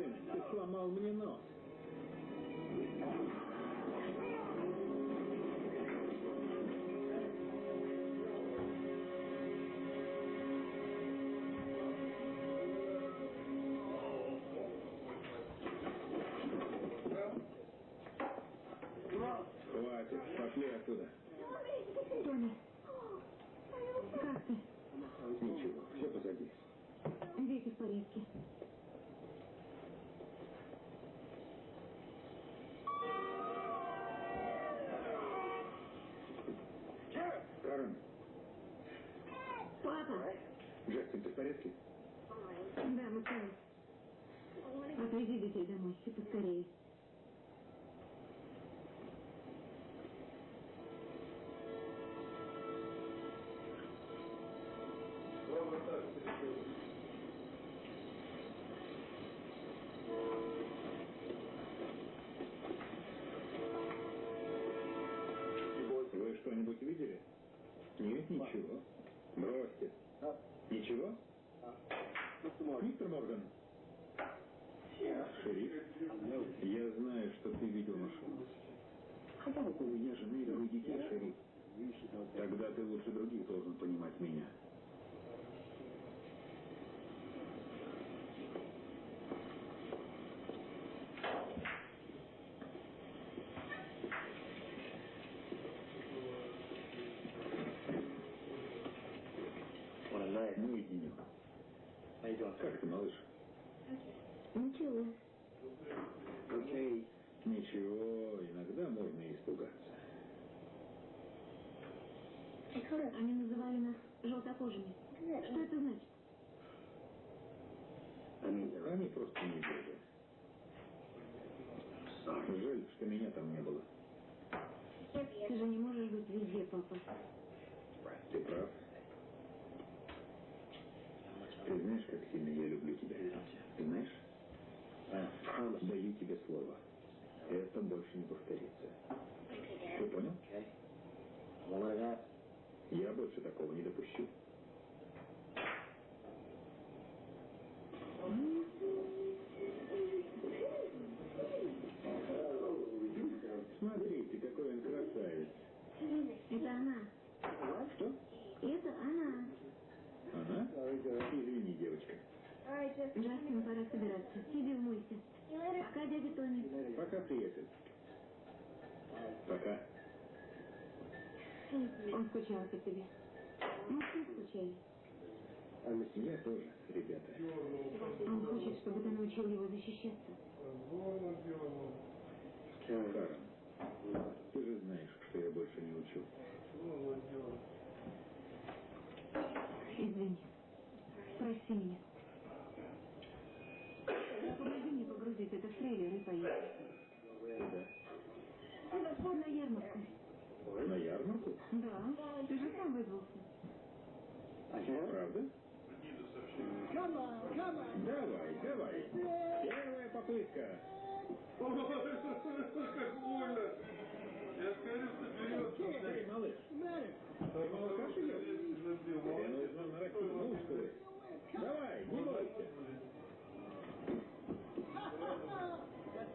сын, ты сломал мне нос. В порядке? Да, мы целы. Отвези детей домой, и поскорее. Шериф. Тогда ты лучше других должен понимать меня. Мой денек. Как ты, малыш? Ничего. Окей. Ничего, иногда можно испугаться. Они называли нас желтокожими. Что это значит? Они просто не люди. Жаль, что меня там не было. Ты же не можешь быть везде, папа. Ты прав. Ты знаешь, как сильно я люблю тебя? Ты знаешь? Даю тебе слово. Это больше не повторится. Ты понял? Я больше такого не допущу. Смотрите, какой он красавец. Это она. Что? Это она. Она? Извини, девочка. Джастин, пора собираться. Иди умойся. Пока, дядя Тони. Пока, приятель. Пока. Он скучал по тебе. Мы все скучали. Я тоже, ребята. Он хочет, чтобы ты научил его защищаться. Карен, ты же знаешь, что я больше не учу. Извини. Прости меня. Помоги мне погрузить это в трейлер и поехать. Куда? На ярмарку. На ярмарку? Да, ты же сам вызвался. Правда? Давай, давай. Первая попытка. Ой, как больно! Я скорее соберется. Эй, малыш, ты молока? Тебе нужно нарастить мускулы. Давай, не бойся.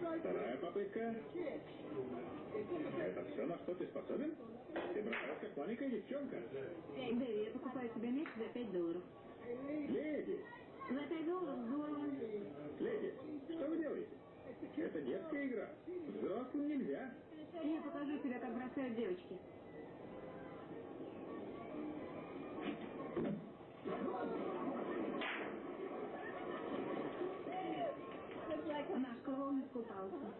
Вторая попытка. Это все, на что ты способен? Ты бросаешь, как маленькая девчонка. Дэви, я покупаю тебе мяч за 5 долларов. Леди, За 5 долларов здорово. леди, что вы делаете? Это детская игра. Взрослым нельзя. Я покажу тебе, как бросают девочки. Наш клоун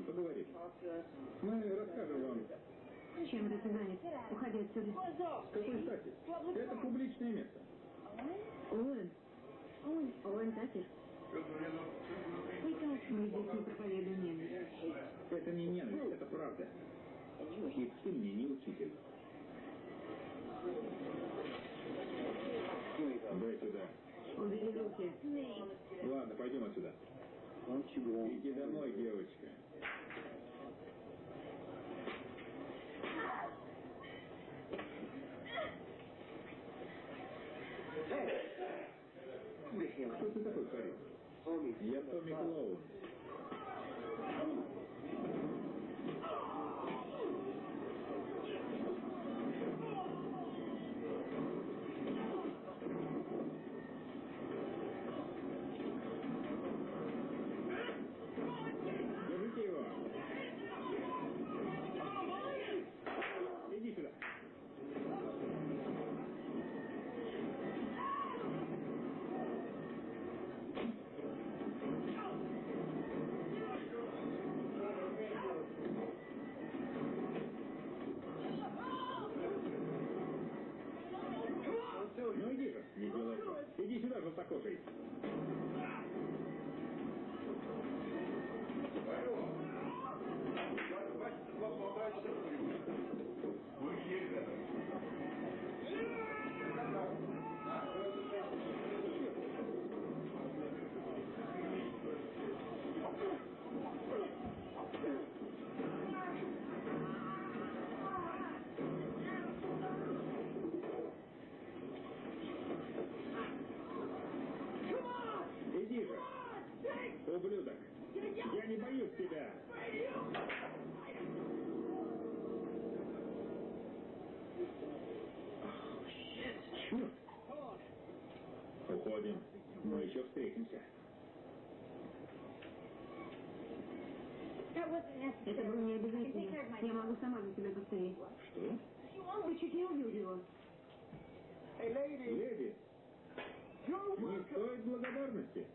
нам, поговорим. Мы расскажем вам, Чем это ты занят? Уходи отсюда. с какой стати. Это публичное место. Оуэн. Оуэн Такер. Мы здесь не проповедуем ненависть. Это не ненависть, это правда. И ты мне не учитель. Дай сюда. Убери руки. Ладно, пойдем отсюда. Иди домой, девочка. Кто ты такой, парень? Я Томми Клоун. Держите его. Иди сюда. Ну иди же, не делай. Иди сюда, желтокожий. Иди же. Ублюдок. Я не боюсь тебя. Черт. Уходим. Мы еще встретимся. Это было не обязательно. Я могу сама за тебя повторить. Что? Вы чуть не убил его. Леди, не стоит благодарности.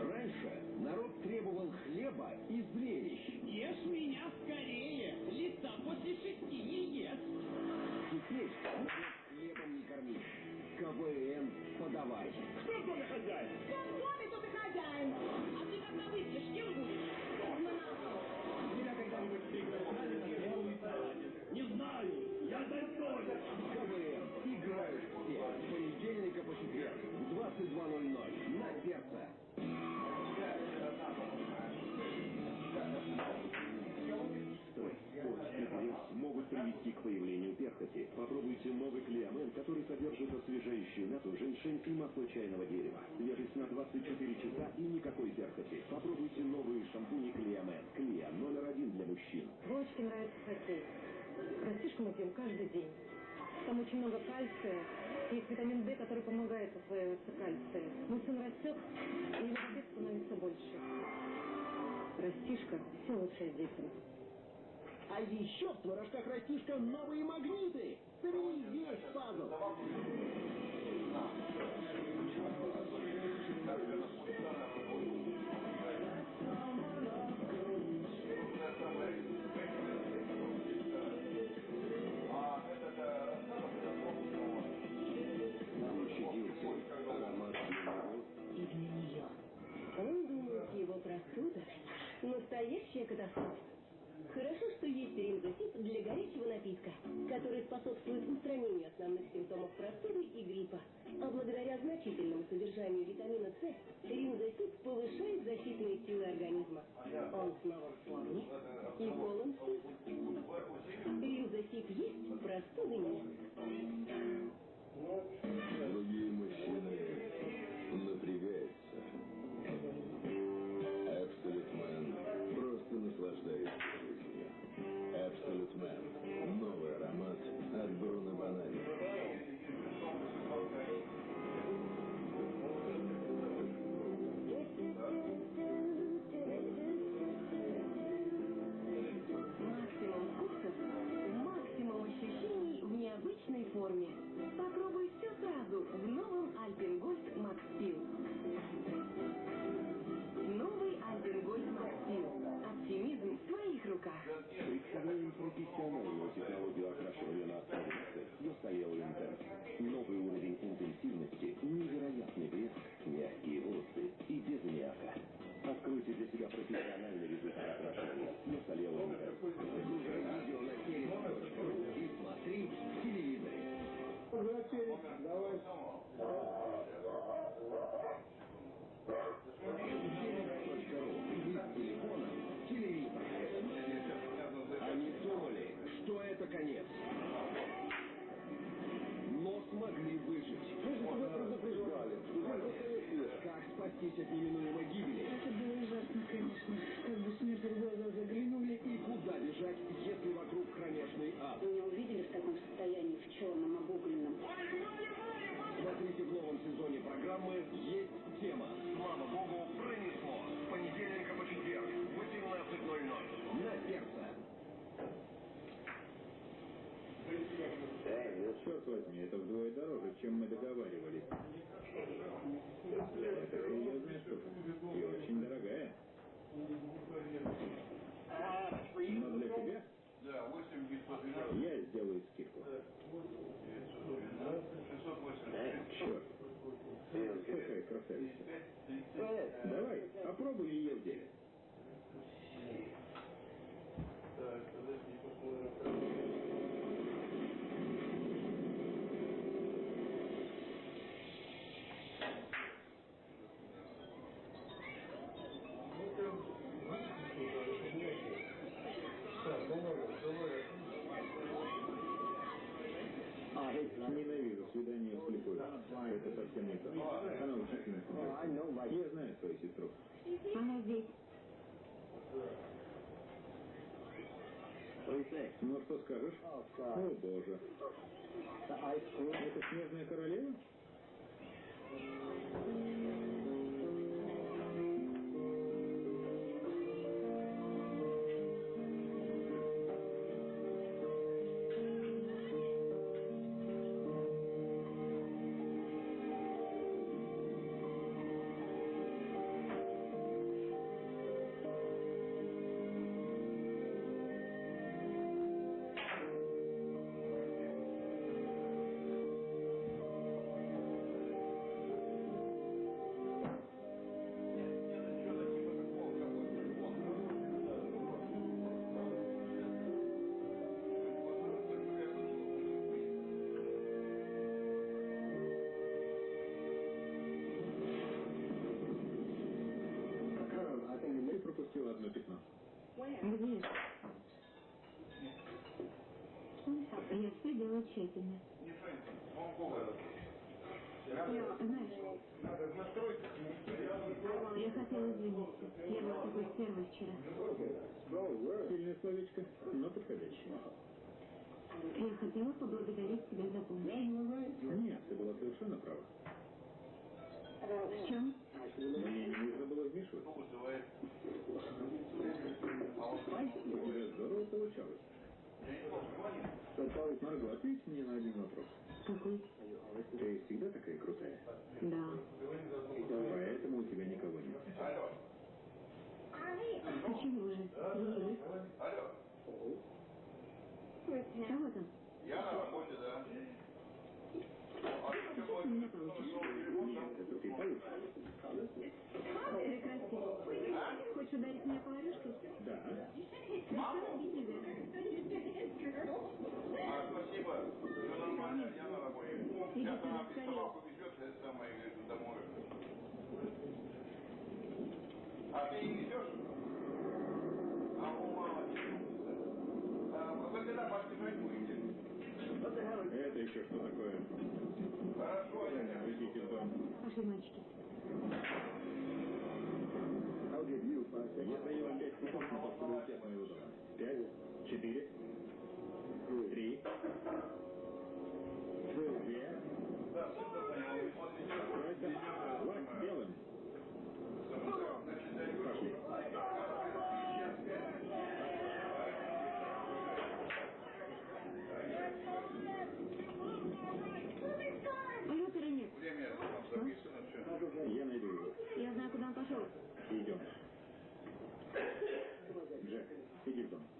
Раньше народ требовал хлеба и зрелищ. Ешь меня скорее! Лица после шести не ест! Теперь корми. КВН подавай. Кто в доме хозяин? Я в доме тут и хозяин. А ты когда выпьешь, кем будешь? Меня когда-нибудь салате? Не знаю, я достоин. КВН. Играют все. С понедельника по четверг в 22.00 на сердце. После пресс могут привести к появлению перхоти. Попробуйте новый клеамен, который содержит освежающую мяту, женьшень и масло чайного дерева. Свежесть на 24 часа и никакой перхоти. Попробуйте новые шампуни клеамен. Клеа номер один для мужчин. Вовочке нравится хоккей. Растишку мы пьем каждый день. Там очень много кальция. Есть витамин D, который помогает усваиваться кальция. Сын растет, и аппетит становится больше. Растишка – все лучшее детям. А еще в творожках растишка новые магниты. Собери весь пазл. Тебя профессиональный результат окрашивания. На столе Ламикс. Загружай видео на телек.ру и смотри в телевизоре. Давай. Телек.ру. Вы с телефона телевизор. Они думали, что это конец. От неминуемой гибели? Это было ужасно, конечно. Как бы смерть в глаза заглянули. И куда бежать, если вокруг кромешный ад? Вы меня увидели в таком состоянии, в черном, обугленном? Смотрите в новом сезоне программы «Есть тема». Слава Богу, пронесло. С понедельника по четверг в 18.00. На сердце. Черт возьми, это вдвое дороже, чем мы договаривались. Это серьезная штука. И очень дорогая. Но для тебя Да, 8 912. я сделаю скидку. Черт. Какая красавица. Давай, попробуй ее в деле. Так, подожди, посмотрим. Ненавижу свидание вслепую. Это совсем не то. Она учительница. Я знаю свою сестру. Она здесь. Ну, что скажешь? О, боже. Это снежная королева? Я, знаешь, я хотела извиниться. Я была такой первой вчера. Сильное словечко, но подходящее. Я хотела поблагодарить тебя за помощь. Нет, ты была совершенно права. В чем? Мне не нужно было вмешиваться. У тебя здорово получалось. Марго, ответь мне на один вопрос. Какой? Ты всегда такая крутая? Да. Поэтому у тебя никого нет. Почему же? В этом? Я на работе, да. Нет, это ты получишь. Прекрати. Хочешь ударить меня по орешке? Да. Ресторан бить нельзя. А, спасибо. Все нормально, я на работе. Без скорее. собаку везет, это самое, говорит, домой. А ты не везешь? А, ну, мало не Вы когда подбежать будете? Это еще что такое? Хорошо, я Идите в дом. Пошли, мальчики. Я даю вам пять секунд на от моего дома. Пять, четыре, Алло, нет. Я найду его. Я знаю, куда он пошел. Идем. Джек, иди в дом.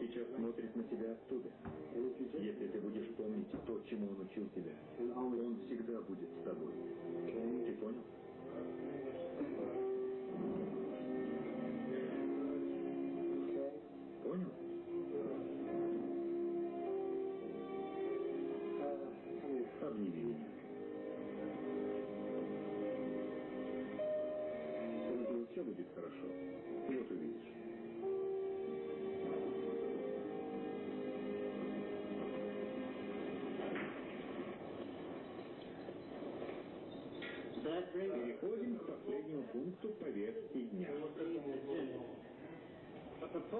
Сейчас смотрит на тебя оттуда. Если ты будешь помнить то, чему он учил тебя, он всегда будет с тобой. Переходим к последнему пункту повестки дня.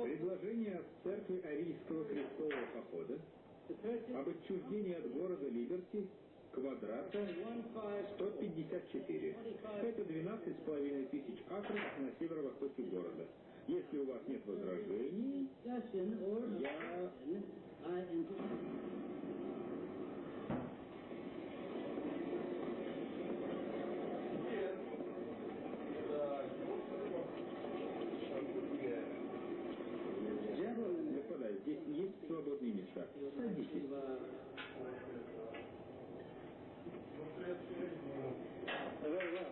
Предложение от церкви Арийского крестового похода об отчуждении от города Либерти квадрата 154. Это 12,5 тысяч акров на северо-востоке города. Если у вас нет возражений, я... Господа, здесь есть свободные места. Садитесь.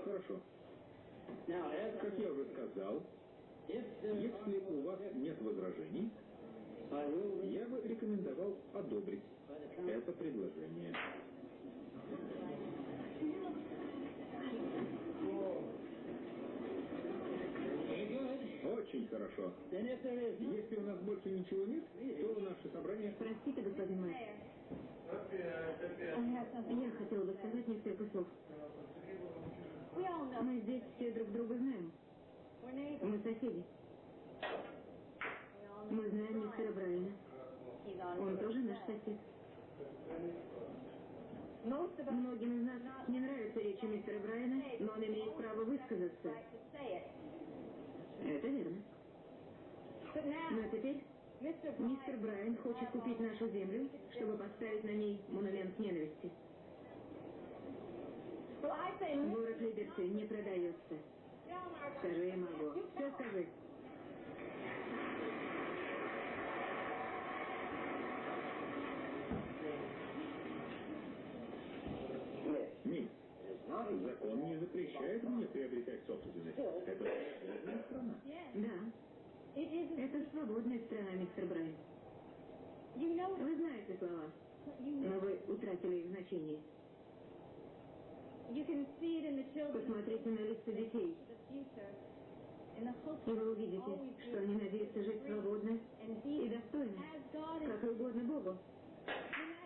Хорошо. Как я уже сказал, если у вас нет возражений, я бы рекомендовал одобрить это предложение. Очень хорошо. Если у нас больше ничего нет, то наше собрание... Простите, господин мэр. Я хотела бы сказать несколько слов. Мы здесь все друг друга знаем. Мы соседи. Мы знаем мистера Брайана. Он тоже наш сосед. Многим из нас не нравятся речи мистера Брайана, но он имеет право высказаться. Это верно. Но теперь мистер Брайан хочет купить нашу землю, чтобы поставить на ней монумент ненависти. Город Либерти не продается. Скажи, Марго. Все скажи. Нет. Закон не запрещает мне приобретать собственность. Это свободная страна. Да. Это свободная страна, мистер Брайан. Вы знаете слова, но вы утратили их значение. Посмотрите на лица детей, и вы увидите, что они надеются жить свободно и достойно, как и угодно Богу,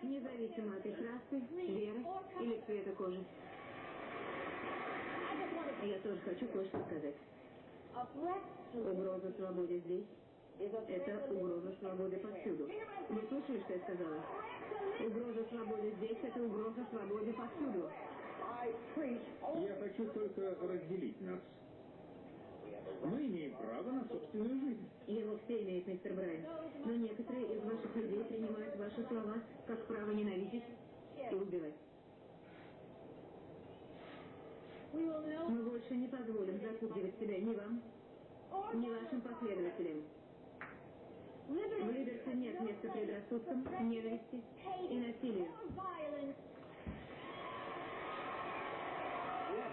независимо от их расы, веры или цвета кожи. Я тоже хочу кое-что сказать. Угроза свободе здесь – это угроза свободы повсюду. Вы слышали, что я сказала? Угроза свободе здесь – это угроза свободе повсюду. Я хочу только разделить нас. Мы имеем право на собственную жизнь. Его все имеют, мистер Брайан. Но некоторые из ваших людей принимают ваши слова как право ненавидеть и убивать. Мы больше не позволим запугивать себя ни вам, ни вашим последователям. В Либерте нет места предрассудкам, ненависти и насилию. В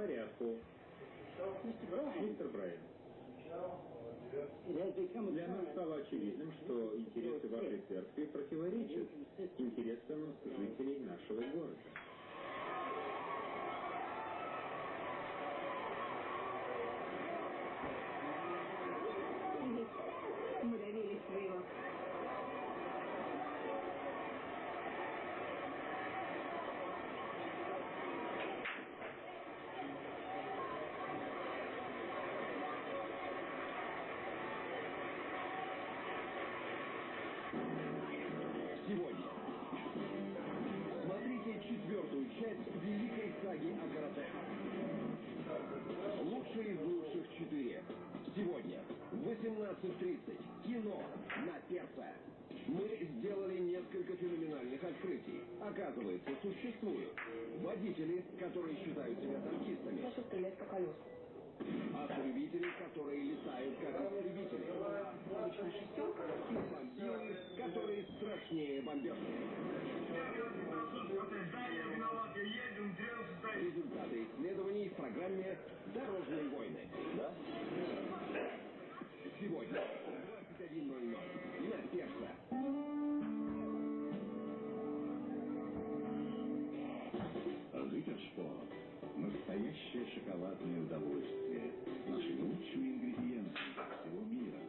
порядку. Мистер Брайан, для нас стало очевидным, что интересы вашей церкви противоречат интересам жителей нашего города. Мы сделали несколько феноменальных открытий. Оказывается, существуют водители, которые считают себя танкистами. Прошу стрелять по колесу. Автолюбители, которые летают как истребители. Обычная шестерка. И бомбилы, которые страшнее бомбежки. Результаты исследований в программе «Дорожные войны». Да? Сегодня 21.00 на Перса. Ритерспорт. Настоящее шоколадное удовольствие. Наши лучшие ингредиенты всего мира.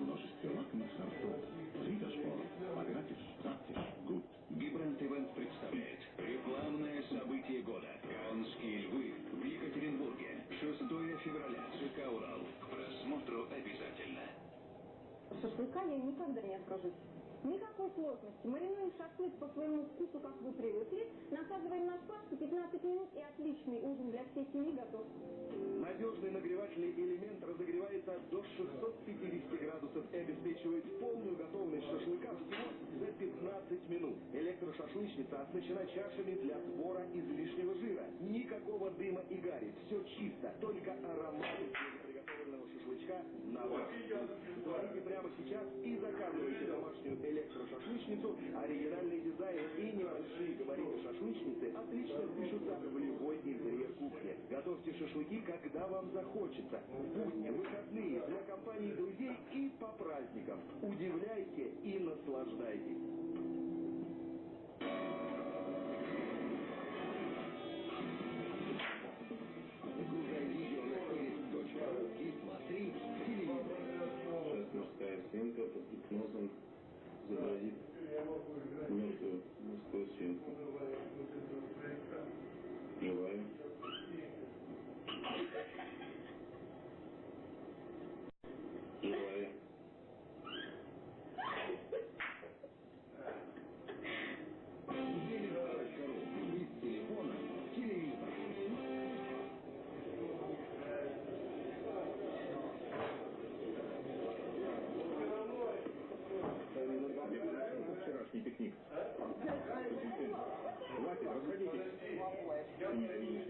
Множество лакомых сортов. Ритерспорт. Погратишь, таптишь, гуд. Гибрант Ивент представляет рекламное событие года. Канские львы в Екатеринбурге. 6 февраля. ЖК Урал. Просмотру обязательно. Шашлыка я никогда не откажусь. Никакой сложности. Маринуем шашлык по своему вкусу, как вы привыкли. Насаживаем на шпажку 15 минут и отличный ужин для всей семьи готов. Надежный нагревательный элемент разогревается до 650 градусов и обеспечивает полную готовность шашлыка всего за 15 минут. Электрошашлычница оснащена чашами для сбора излишнего жира. Никакого дыма и гари. Все чисто. Только аромат приготовленного шашлычка на вкус. Звоните прямо сейчас и заказывайте домашнюю электрошашлычницу. Оригинальный дизайн и небольшие габариты шашлычницы отлично впишутся в любой интерьер кухни. Готовьте шашлыки, когда вам захочется. В будни, выходные, для компании друзей и по праздникам. Удивляйте и наслаждайтесь.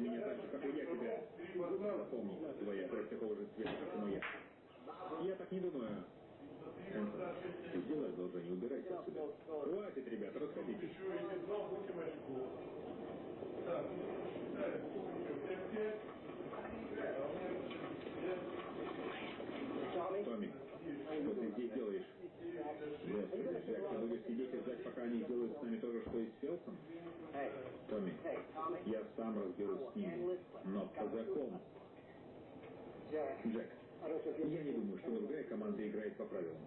Меня так же, как и я тебя. Твоя кровь такого же цвета, как и моя. Я так не думаю. Сделай одолжение, убирайся отсюда. Хватит, ребята, расходитесь. Томми, что ты здесь делаешь? Господи, Джек, ты будешь сидеть и ждать, пока они сделают с нами то же, что и с Фелсом? Томми, я сам разберусь с ними, но по закону. Джек, я не думаю, что другая команда играет по правилам.